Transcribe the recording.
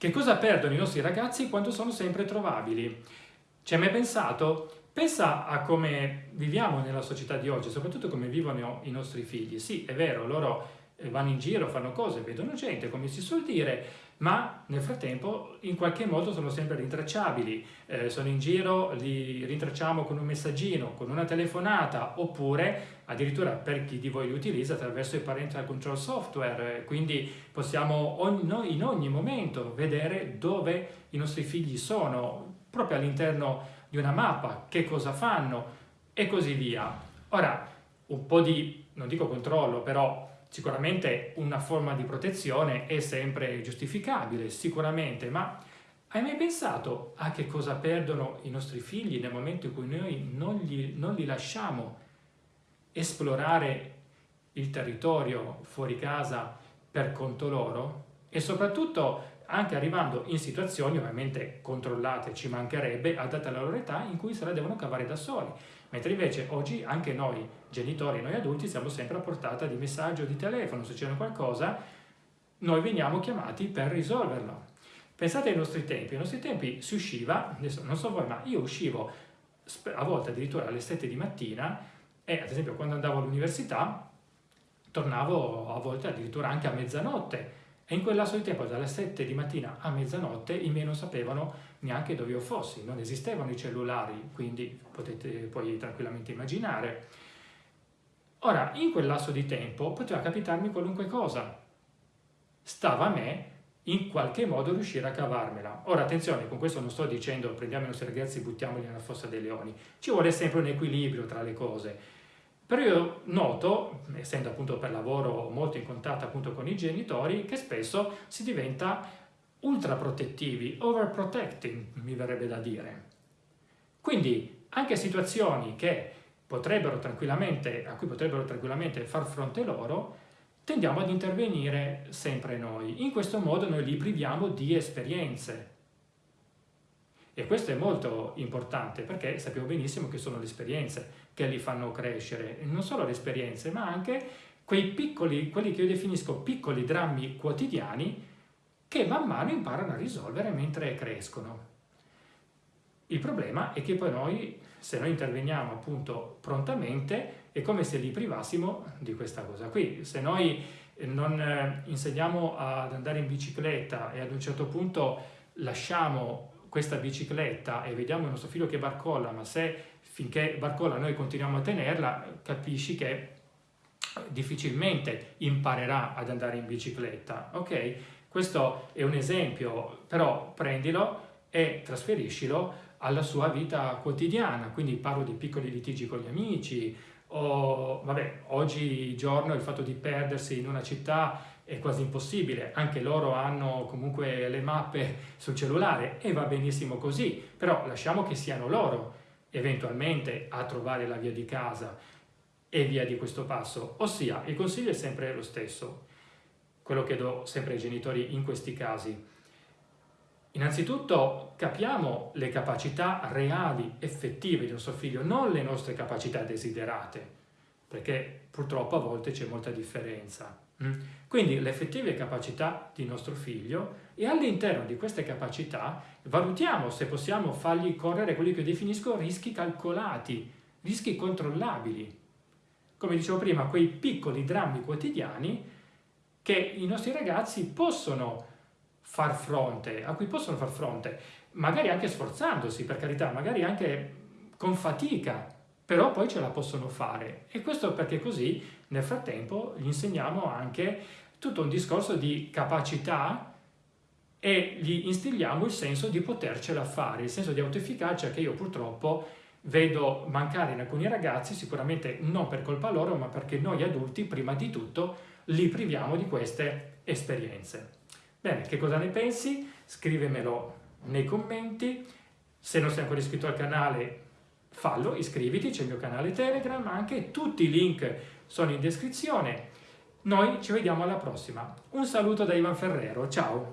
Che cosa perdono i nostri ragazzi quando sono sempre trovabili? Ci hai mai pensato? Pensa a come viviamo nella società di oggi, soprattutto come vivono i nostri figli. Sì, è vero, loro vanno in giro, fanno cose, vedono gente, come si suol dire, ma nel frattempo in qualche modo sono sempre rintracciabili. Eh, sono in giro, li rintracciamo con un messaggino, con una telefonata, oppure addirittura per chi di voi li utilizza attraverso il parental control software, quindi possiamo ogni, in ogni momento vedere dove i nostri figli sono, proprio all'interno di una mappa, che cosa fanno e così via. Ora, un po' di, non dico controllo, però sicuramente una forma di protezione è sempre giustificabile, sicuramente, ma hai mai pensato a che cosa perdono i nostri figli nel momento in cui noi non, gli, non li lasciamo esplorare il territorio fuori casa per conto loro? E soprattutto anche arrivando in situazioni ovviamente controllate, ci mancherebbe, adatte alla loro età, in cui se la devono cavare da soli. Mentre invece oggi anche noi genitori, noi adulti, siamo sempre a portata di messaggio, di telefono, se c'è qualcosa, noi veniamo chiamati per risolverlo. Pensate ai nostri tempi, ai nostri tempi si usciva, adesso non so voi, ma io uscivo a volte addirittura alle 7 di mattina e ad esempio quando andavo all'università tornavo a volte addirittura anche a mezzanotte e in quel lasso di tempo dalle 7 di mattina a mezzanotte i miei non sapevano neanche dove io fossi, non esistevano i cellulari, quindi potete poi tranquillamente immaginare. Ora, in quel lasso di tempo poteva capitarmi qualunque cosa. Stava a me in qualche modo riuscire a cavarmela. Ora attenzione, con questo non sto dicendo prendiamo i nostri ragazzi e buttiamoli nella fossa dei leoni, ci vuole sempre un equilibrio tra le cose. Però io noto, essendo appunto per lavoro molto in contatto appunto con i genitori, che spesso si diventa ultra protettivi, overprotecting mi verrebbe da dire. Quindi anche situazioni che potrebbero tranquillamente, a cui potrebbero tranquillamente far fronte loro, tendiamo ad intervenire sempre noi. In questo modo noi li priviamo di esperienze. E questo è molto importante perché sappiamo benissimo che sono le esperienze che li fanno crescere. Non solo le esperienze, ma anche quei piccoli, quelli che io definisco piccoli drammi quotidiani che man mano imparano a risolvere mentre crescono. Il problema è che poi noi, se noi interveniamo appunto prontamente, è come se li privassimo di questa cosa qui. Se noi non eh, insegniamo ad andare in bicicletta e ad un certo punto lasciamo questa bicicletta e vediamo il nostro figlio che barcolla, ma se finché barcolla noi continuiamo a tenerla, capisci che difficilmente imparerà ad andare in bicicletta, ok? Questo è un esempio, però prendilo e trasferiscilo alla sua vita quotidiana, quindi parlo di piccoli litigi con gli amici, o vabbè, oggigiorno il fatto di perdersi in una città è quasi impossibile, anche loro hanno comunque le mappe sul cellulare e va benissimo così, però lasciamo che siano loro eventualmente a trovare la via di casa e via di questo passo, ossia il consiglio è sempre lo stesso, quello che do sempre ai genitori in questi casi. Innanzitutto capiamo le capacità reali, effettive di nostro figlio, non le nostre capacità desiderate, perché purtroppo a volte c'è molta differenza. Mm? Quindi le effettive capacità di nostro figlio e all'interno di queste capacità valutiamo se possiamo fargli correre quelli che definisco rischi calcolati, rischi controllabili. Come dicevo prima, quei piccoli drammi quotidiani che i nostri ragazzi possono far fronte, a cui possono far fronte, magari anche sforzandosi, per carità, magari anche con fatica, però poi ce la possono fare. E questo perché così nel frattempo gli insegniamo anche tutto un discorso di capacità e gli instilliamo il senso di potercela fare, il senso di autoefficacia che io purtroppo vedo mancare in alcuni ragazzi, sicuramente non per colpa loro, ma perché noi adulti, prima di tutto, li priviamo di queste esperienze. Bene, che cosa ne pensi? Scrivemelo nei commenti. Se non sei ancora iscritto al canale, fallo, iscriviti, c'è il mio canale Telegram, anche tutti i link sono in descrizione. Noi ci vediamo alla prossima. Un saluto da Ivan Ferrero, ciao!